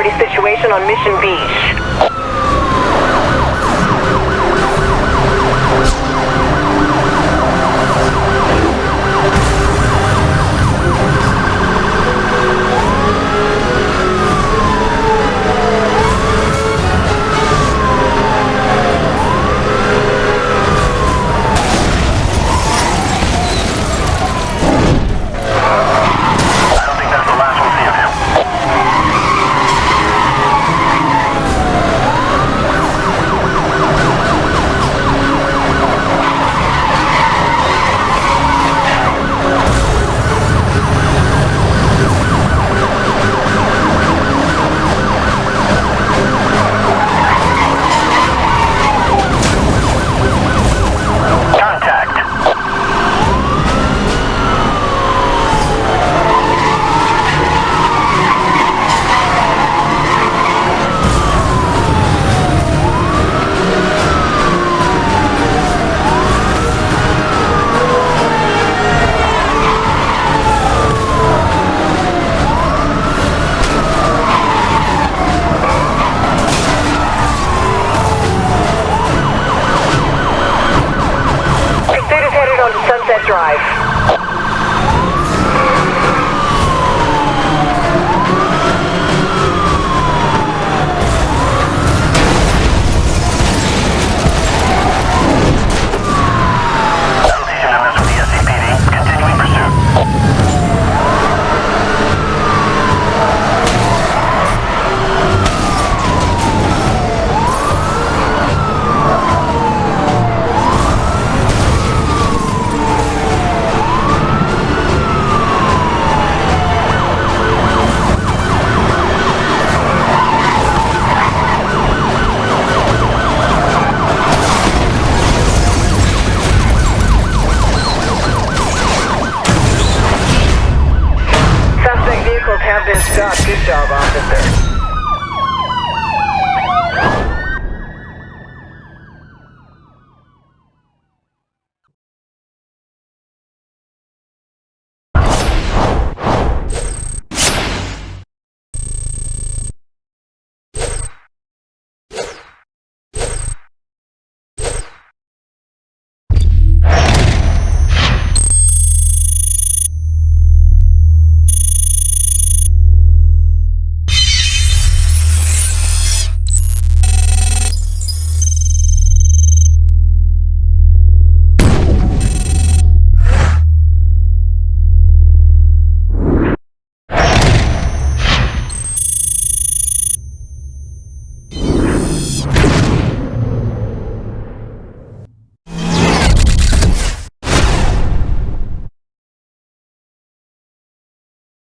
priority situation on Mission Beach. life. Good job, officer.